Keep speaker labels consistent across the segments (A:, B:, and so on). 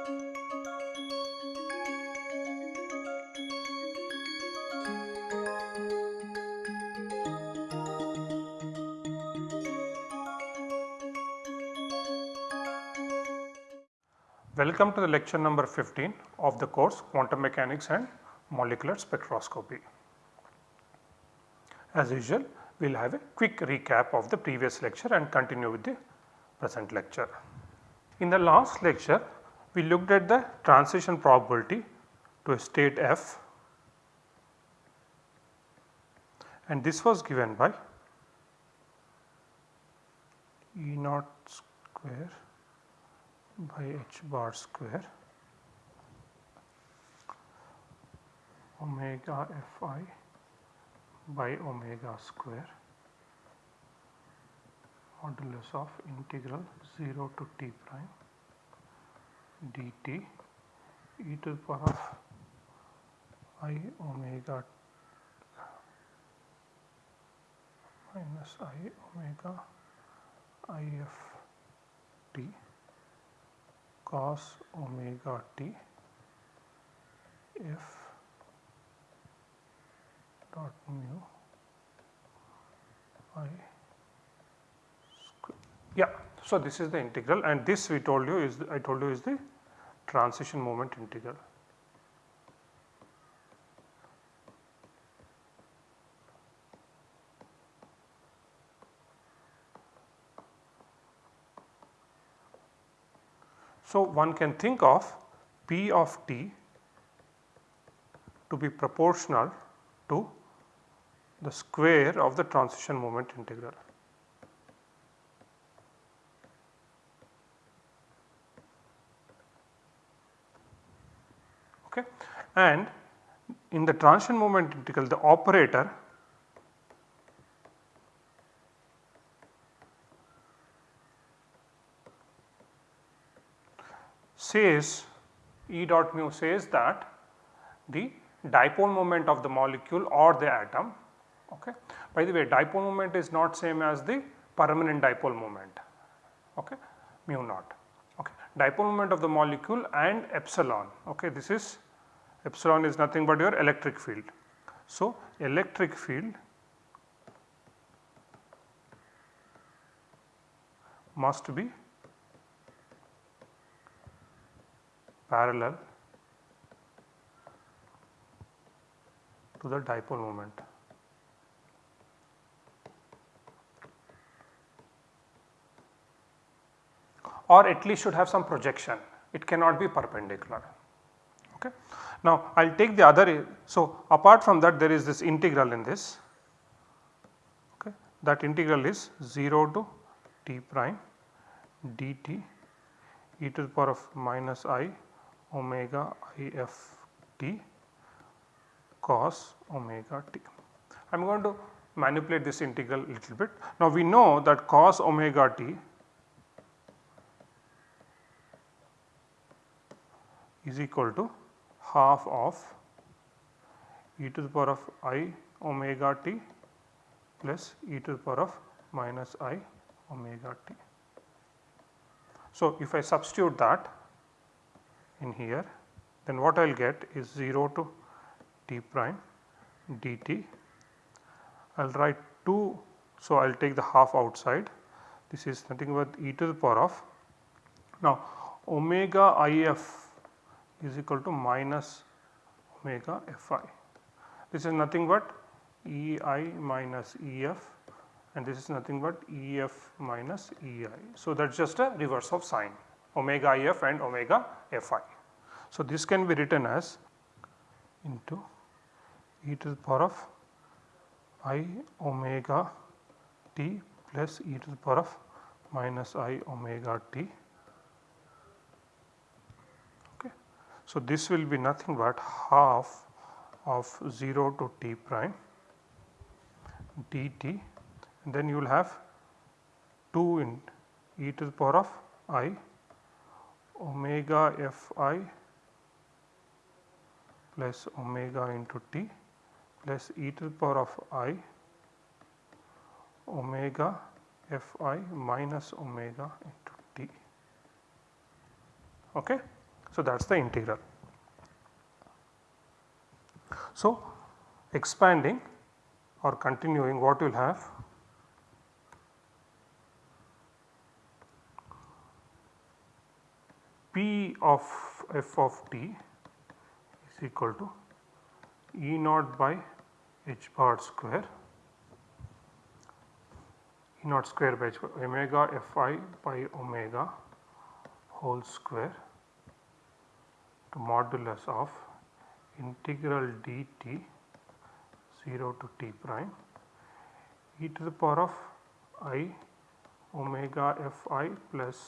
A: Welcome to the lecture number 15 of the course Quantum Mechanics and Molecular Spectroscopy. As usual, we will have a quick recap of the previous lecture and continue with the present lecture. In the last lecture, we looked at the transition probability to a state f. And this was given by E naught square by h bar square omega fi by omega square modulus of integral 0 to t prime dt e to the power of i omega minus i omega if t cos omega t f dot mu i square. Yeah. So, this is the integral and this we told you is the, I told you is the transition moment integral. So, one can think of P of t to be proportional to the square of the transition moment integral. Okay. And in the transition moment integral the operator says E dot mu says that the dipole moment of the molecule or the atom. Okay. By the way dipole moment is not same as the permanent dipole moment okay, mu naught. Okay. Dipole moment of the molecule and epsilon okay, this is epsilon is nothing but your electric field. So, electric field must be parallel to the dipole moment. or at least should have some projection it cannot be perpendicular. Okay. Now, I will take the other so apart from that there is this integral in this okay. that integral is 0 to t prime dt e to the power of minus i omega i f t cos omega t. I am going to manipulate this integral little bit. Now, we know that cos omega t is equal to half of e to the power of i omega t plus e to the power of minus i omega t. So, if I substitute that in here then what I will get is 0 to t prime dt. I will write 2 so I will take the half outside this is nothing but e to the power of now omega if is equal to minus omega fi. This is nothing but Ei minus Ef and this is nothing but Ef minus Ei. So, that is just a reverse of sign omega Ef and omega Fi. So, this can be written as into e to the power of i omega t plus e to the power of minus i omega t So, this will be nothing but half of 0 to t prime dt and then you will have 2 in e to the power of i omega fi plus omega into t plus e to the power of i omega fi minus omega into t. Okay. So, that is the integral. So, expanding or continuing what you will have. P of f of t is equal to E naught by h bar square. E naught square by h bar omega f i by omega whole square to modulus of integral dt 0 to t prime e to the power of i omega f i plus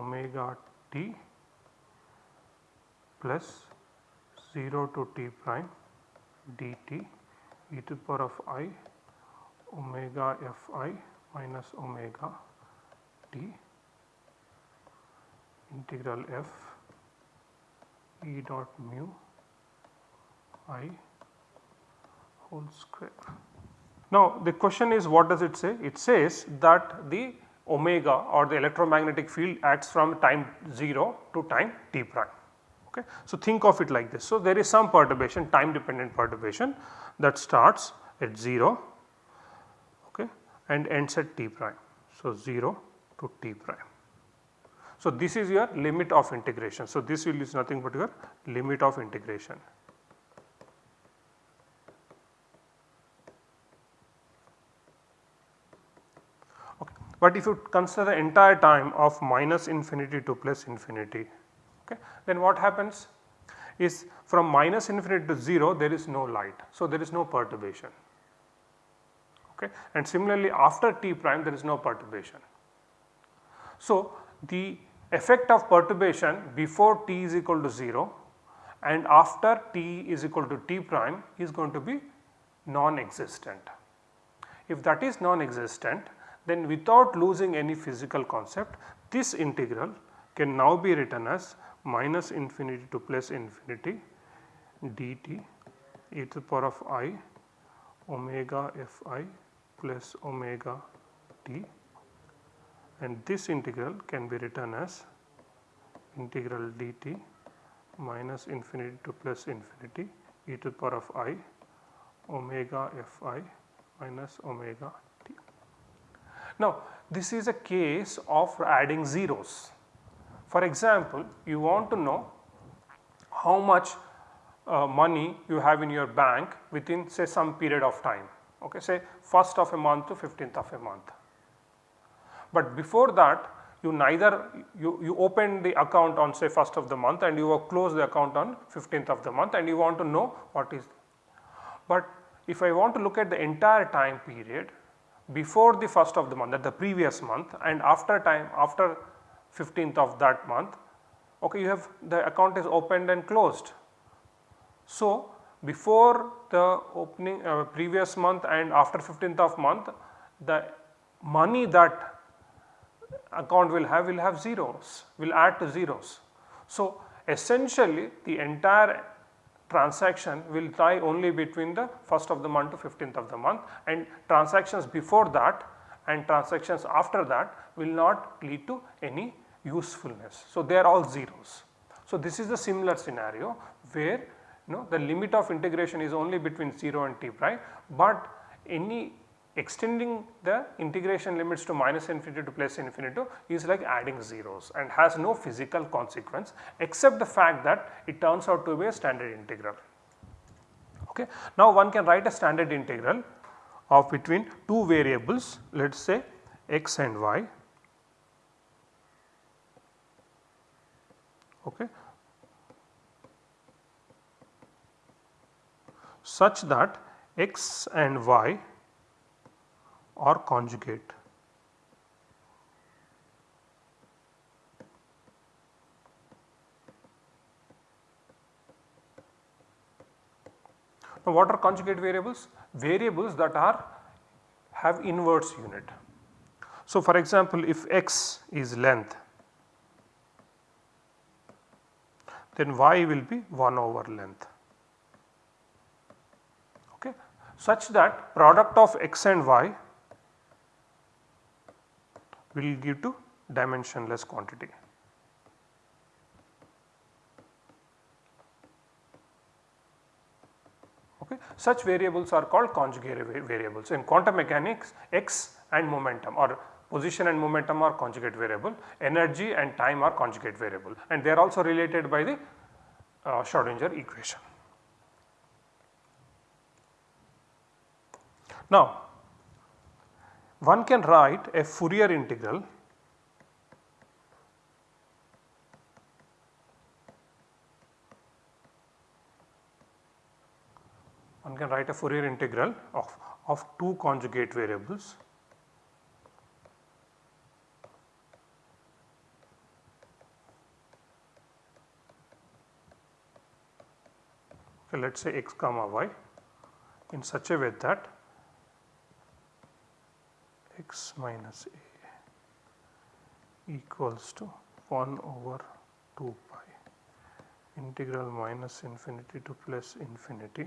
A: omega t plus 0 to t prime dt e to the power of i omega f i minus omega t integral f e dot mu i whole square. Now the question is what does it say? It says that the omega or the electromagnetic field acts from time 0 to time t prime. Okay. So, think of it like this. So, there is some perturbation time dependent perturbation that starts at 0 okay, and ends at t prime. So, 0 to t prime. So, this is your limit of integration. So, this will is nothing but your limit of integration. Okay. But if you consider the entire time of minus infinity to plus infinity, okay, then what happens is from minus infinity to 0 there is no light. So, there is no perturbation okay. and similarly after t prime there is no perturbation. So, the effect of perturbation before t is equal to 0 and after t is equal to t prime is going to be non-existent. If that is non-existent then without losing any physical concept this integral can now be written as minus infinity to plus infinity dt e to the power of i omega f i plus omega t and this integral can be written as integral dt minus infinity to plus infinity e to the power of i omega f i minus omega t. Now this is a case of adding zeros for example, you want to know how much uh, money you have in your bank within say some period of time, okay, say first of a month to 15th of a month. But before that you neither you, you open the account on say first of the month and you close the account on 15th of the month and you want to know what is. But if I want to look at the entire time period before the first of the month that the previous month and after time after 15th of that month okay you have the account is opened and closed. So, before the opening uh, previous month and after 15th of month the money that account will have will have zeros will add to zeros. So, essentially the entire transaction will tie only between the first of the month to 15th of the month and transactions before that and transactions after that will not lead to any usefulness. So, they are all zeros. So, this is the similar scenario where you know the limit of integration is only between 0 and t prime, but any extending the integration limits to minus infinity to plus infinity is like adding zeros and has no physical consequence except the fact that it turns out to be a standard integral. Okay. Now, one can write a standard integral of between two variables let us say x and y okay, such that x and y are conjugate. Now, what are conjugate variables? Variables that are have inverse unit. So, for example, if x is length then y will be 1 over length okay, such that product of x and y will give to dimensionless quantity. Okay. Such variables are called conjugate variables. In quantum mechanics x and momentum or position and momentum are conjugate variable, energy and time are conjugate variable and they are also related by the uh, Schrodinger equation. Now one can write a Fourier integral one can write a Fourier integral of, of two conjugate variables. Let us say x comma y in such a way that x minus a equals to 1 over 2 pi integral minus infinity to plus infinity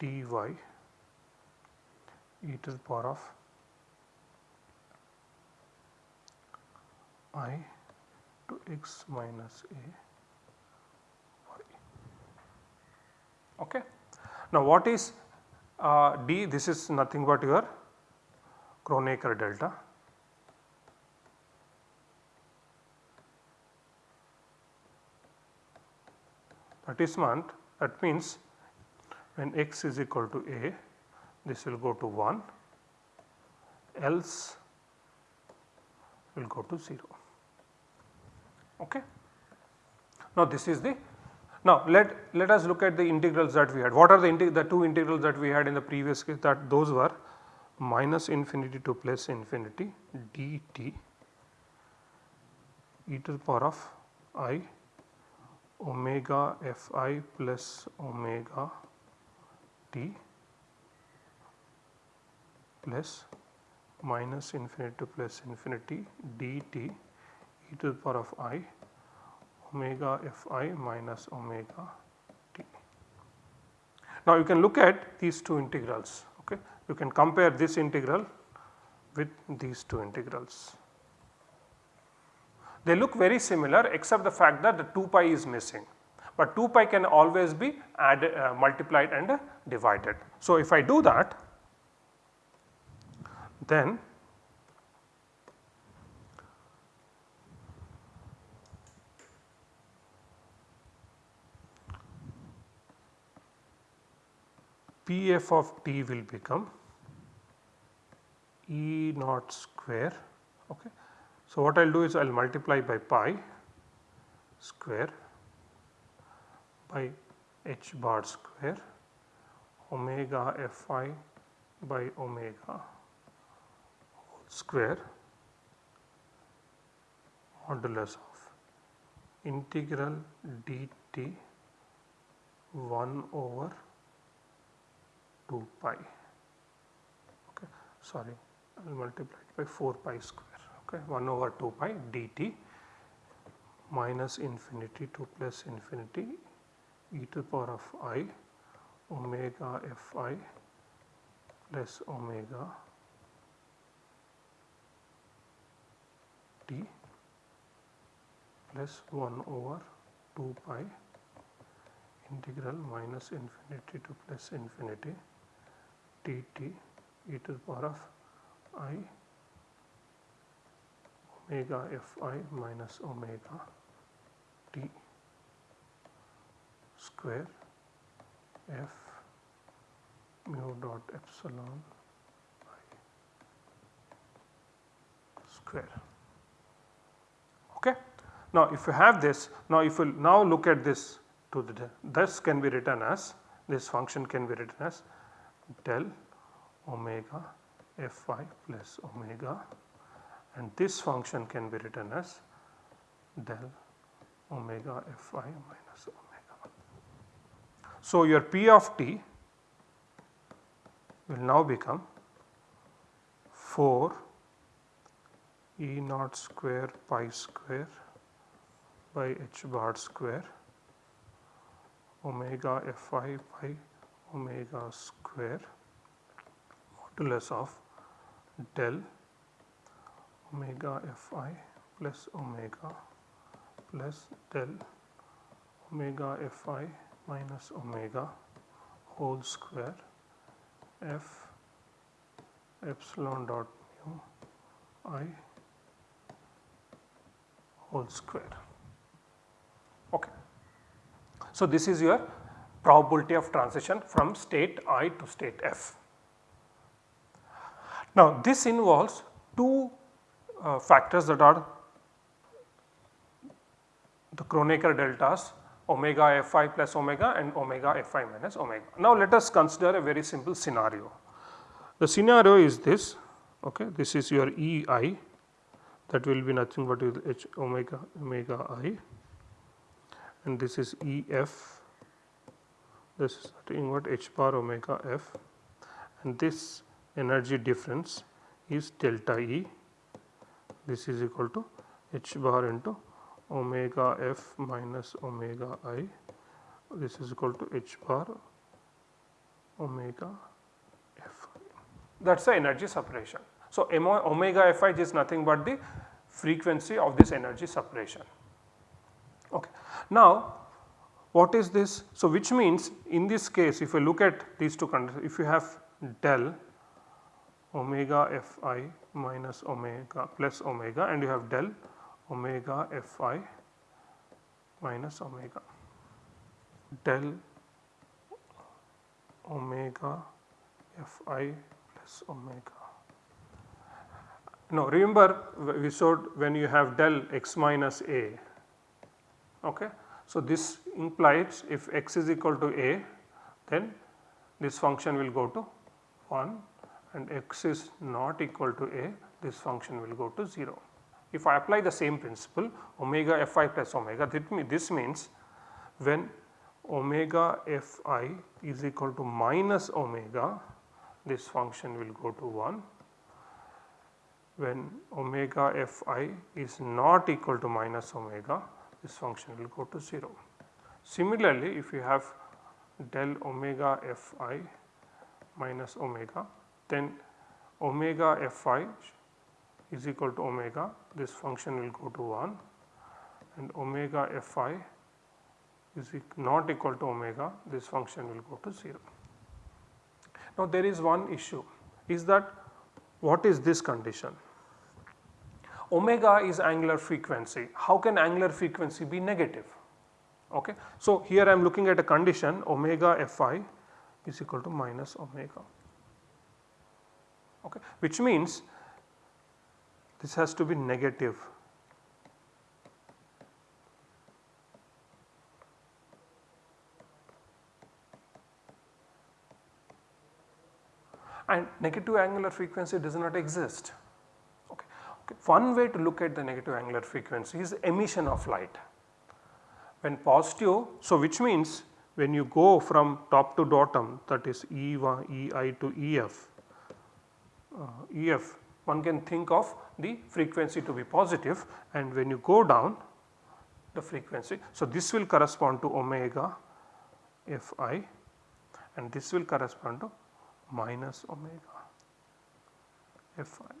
A: dy e to the power of i to x minus a y. Okay. Now, what is uh, d? This is nothing but your Kronecker delta. That is meant that means when x is equal to a this will go to 1 else will go to 0. Okay. Now this is the now let let us look at the integrals that we had. What are the the two integrals that we had in the previous case that those were minus infinity to plus infinity dt e to the power of i omega fi plus omega t plus minus infinity to plus infinity dt e to the power of i omega fi minus omega t. Now you can look at these two integrals you can compare this integral with these two integrals. They look very similar except the fact that the 2 pi is missing but 2 pi can always be added uh, multiplied and uh, divided. So, if I do that then Pf of t will become E naught square. Okay. So, what I will do is I will multiply by pi square by h bar square omega fi by omega square modulus of integral dt 1 over 2 pi okay sorry Will multiply it by 4 pi square okay? 1 over 2 pi dt minus infinity to plus infinity e to the power of i omega fi plus omega t plus 1 over 2 pi integral minus infinity to plus infinity dt e to the power of i omega fi minus omega t square f mu dot epsilon i square. Okay. Now, if you have this, now if you now look at this to the this can be written as this function can be written as del omega fi plus omega and this function can be written as del omega fi minus omega. So, your P of t will now become 4 E naught square pi square by h bar square omega fi pi omega square modulus of del omega fi plus omega plus del omega fi minus omega whole square f epsilon dot mu i whole square. Okay. So, this is your probability of transition from state i to state f. Now, this involves two uh, factors that are the Kronecker deltas omega fi plus omega and omega fi minus omega. Now, let us consider a very simple scenario. The scenario is this okay this is your ei that will be nothing but h omega omega i and this is ef this is nothing but h bar omega f and this energy difference is delta E this is equal to h bar into omega f minus omega i this is equal to h bar omega f that is the energy separation. So, omega fi is nothing but the frequency of this energy separation. Okay. Now, what is this? So, which means in this case if you look at these two conditions if you have del omega fi minus omega plus omega and you have del omega fi minus omega del omega fi plus omega. Now remember we showed when you have del x minus a okay. So this implies if x is equal to a then this function will go to 1 and x is not equal to a this function will go to 0. If I apply the same principle omega fi plus omega this means when omega fi is equal to minus omega this function will go to 1 when omega fi is not equal to minus omega this function will go to 0. Similarly, if you have del omega fi minus omega then omega fi is equal to omega this function will go to 1 and omega fi is not equal to omega this function will go to 0. Now there is one issue is that what is this condition? Omega is angular frequency, how can angular frequency be negative? Okay. So here I am looking at a condition omega fi is equal to minus omega okay, which means this has to be negative. And negative angular frequency does not exist. Okay. okay. One way to look at the negative angular frequency is emission of light. When positive, so which means when you go from top to bottom that is E1, EI to EF, Uh, EF one can think of the frequency to be positive and when you go down the frequency. So, this will correspond to omega Fi and this will correspond to minus omega Fi.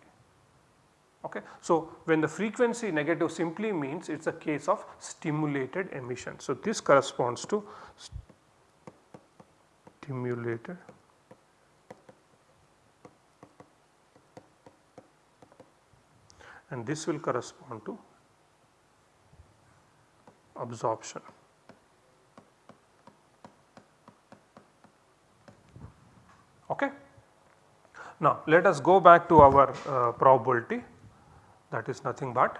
A: Okay. So, when the frequency negative simply means it is a case of stimulated emission. So, this corresponds to stimulated and this will correspond to absorption. Okay. Now let us go back to our uh, probability that is nothing but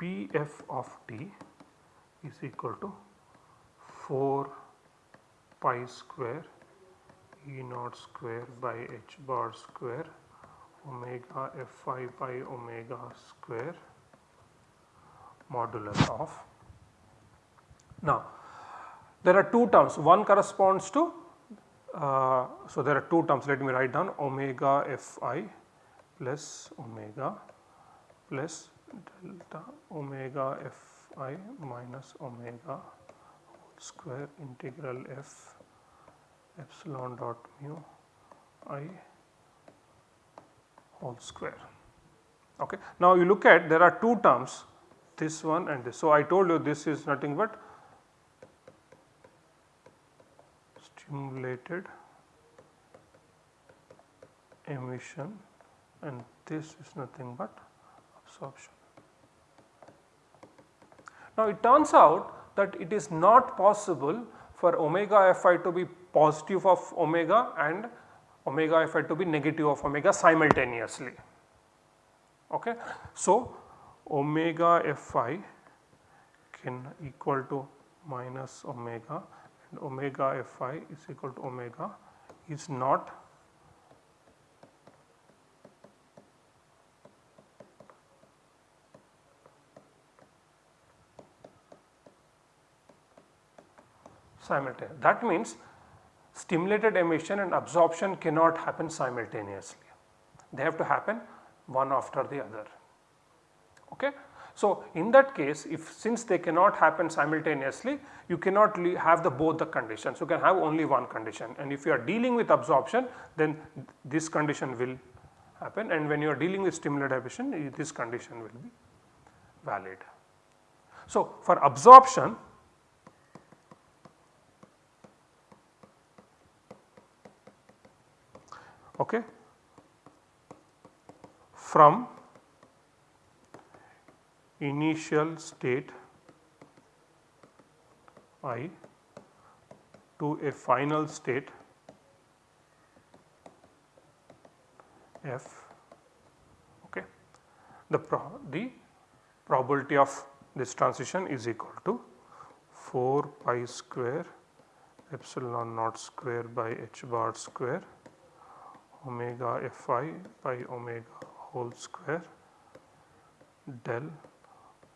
A: Pf of t is equal to 4 pi square E naught square by h bar square omega fi by omega square modulus of. Now there are two terms. One corresponds to uh, so there are two terms. Let me write down. Omega fi plus omega plus delta omega fi minus omega square integral f epsilon dot mu i whole square. Okay. Now you look at there are two terms this one and this. So, I told you this is nothing but stimulated emission and this is nothing but absorption. Now it turns out that it is not possible for omega Fi to be positive of omega and omega Fi to be negative of omega simultaneously. Okay. So omega Fi can equal to minus omega and omega Fi is equal to omega is not simultaneous. That means stimulated emission and absorption cannot happen simultaneously. They have to happen one after the other. Okay? So, in that case if since they cannot happen simultaneously you cannot have the both the conditions you can have only one condition and if you are dealing with absorption then this condition will happen and when you are dealing with stimulated emission this condition will be valid. So, for absorption okay, from initial state i to a final state f. Okay. The pro the probability of this transition is equal to 4 pi square epsilon naught square by h bar square omega fi by omega whole square del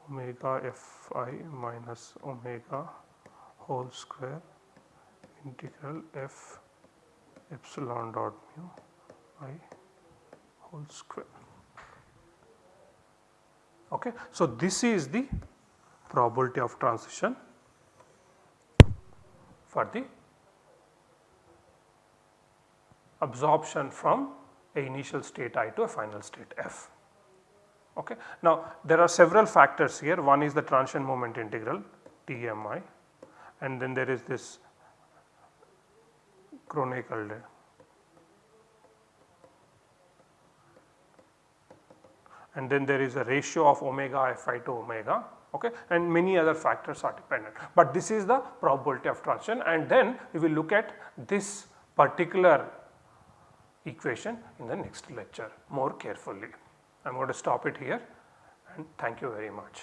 A: omega fi minus omega whole square integral f epsilon dot mu i whole square. Okay. So, this is the probability of transition for the absorption from a initial state I to a final state F. Okay. Now there are several factors here one is the transition moment integral TMI and then there is this Kronecker and then there is a ratio of omega Fi to omega okay, and many other factors are dependent. But this is the probability of transition and then we will look at this particular equation in the next lecture more carefully. I am going to stop it here and thank you very much.